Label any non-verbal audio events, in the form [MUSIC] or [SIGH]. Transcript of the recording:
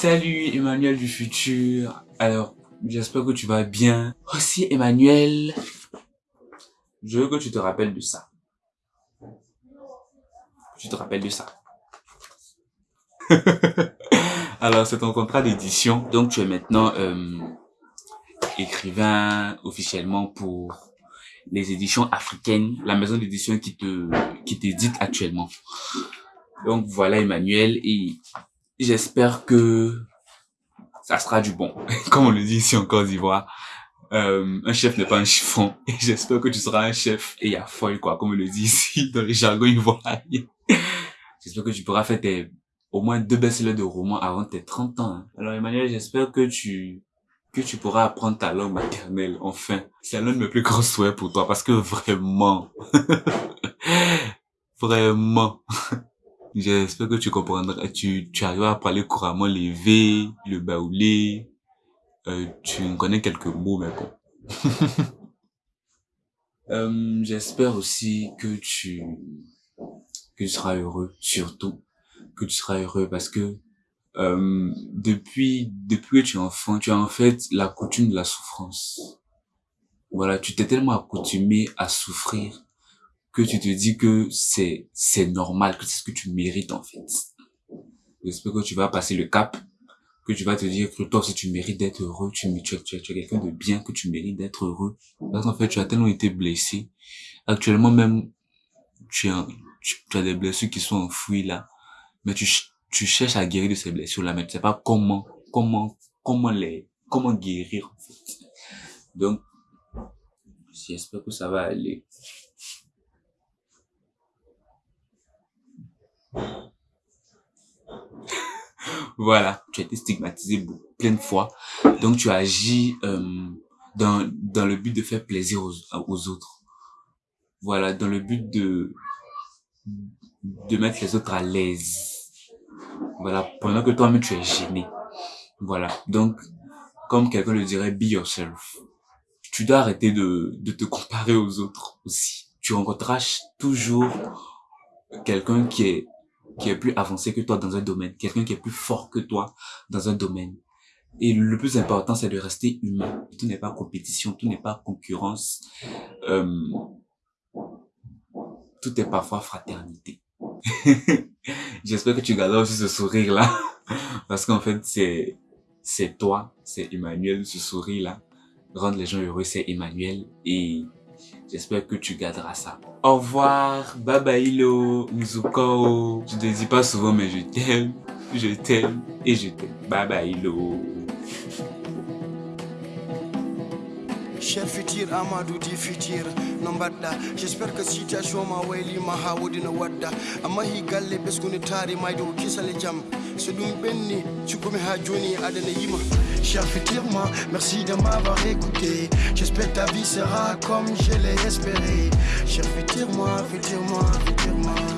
Salut Emmanuel du futur. Alors, j'espère que tu vas bien. Aussi Emmanuel, je veux que tu te rappelles de ça. Tu te rappelles de ça. [LAUGHS] Alors, c'est ton contrat d'édition. Donc, tu es maintenant euh, écrivain officiellement pour les éditions africaines, la maison d'édition qui te qui t'édite actuellement. Donc voilà Emmanuel et j'espère que ça sera du bon. [LAUGHS] Comme on le dit ici en Côte d'Ivoire, euh, un chef n'est pas un chiffon. [LAUGHS] Et j'espère que tu seras un chef et à folle quoi, comme on le dit ici [LAUGHS] dans les jargons ivoiriens. j'espère que tu pourras faire tes, au moins deux best-sellers de romans avant tes 30 ans. Hein. Alors Emmanuel, j'espère que tu que tu pourras apprendre ta langue maternelle, enfin. C'est l'un de mes plus gros souhaits pour toi, parce que vraiment, vraiment, j'espère que tu comprendras, tu, tu arriveras à parler couramment les V, le baoulé, euh, tu connais quelques mots, mais bon. [LAUGHS] euh, j'espère aussi que tu, que tu seras heureux, surtout, que tu seras heureux parce que euh, depuis depuis que tu es enfant, tu as en fait la coutume de la souffrance. Voilà, tu t'es tellement accoutumé à souffrir que tu te dis que c'est c'est normal, que c'est ce que tu mérites en fait. J'espère que tu vas passer le cap, que tu vas te dire que toi aussi tu mérites d'être heureux, tu, tu, tu, es quelqu'un de bien, que tu mérites d'être heureux. Parce qu'en fait, tu as tellement été blessé. Actuellement même, tu as, tu, tu as des blessures qui sont enfouies là, mais tu tu cherches à guérir de ces blessures-là, mais tu sais pas comment, comment, comment les, comment guérir, en fait. Donc, j'espère que ça va aller. Voilà, tu as été stigmatisé plein de fois. Donc, tu agis euh, dans, dans le but de faire plaisir aux, aux autres. Voilà, dans le but de, de mettre les autres à l'aise voilà, pendant que toi-même tu es gêné. Voilà. Donc, comme quelqu'un le dirait, be yourself. Tu dois arrêter de, de te comparer aux autres aussi. Tu rencontreras toujours quelqu'un qui est, qui est plus avancé que toi dans un domaine, quelqu'un qui est plus fort que toi dans un domaine. Et le plus important, c'est de rester humain. Tout n'est pas compétition, tout n'est pas concurrence. Euh, tout est parfois fraternité. [LAUGHS] J'espère que tu garderas aussi ce sourire-là. [LAUGHS] Parce qu'en fait, c'est, c'est toi, c'est Emmanuel, ce sourire-là. Rendre les gens heureux, c'est Emmanuel. Et j'espère que tu garderas ça. Au revoir, bye bye hello, Muzuko. Je te dis pas souvent, mais je t'aime, je t'aime et je t'aime. Bye bye hello. Cher futur amadou di futur no mbaɗɗa j'espère que situation ma waylima ha wodino wadda. Amma hi galle ɓesgude taari mayde ko kisale jaam so ɗum ɓenni cukkumi ha joni aɗana yima. Cher futur moi merci de m'avoir écouté. J'espère ta vie sera comme je l'ai espéré. Cher futur moi futur moi futur moi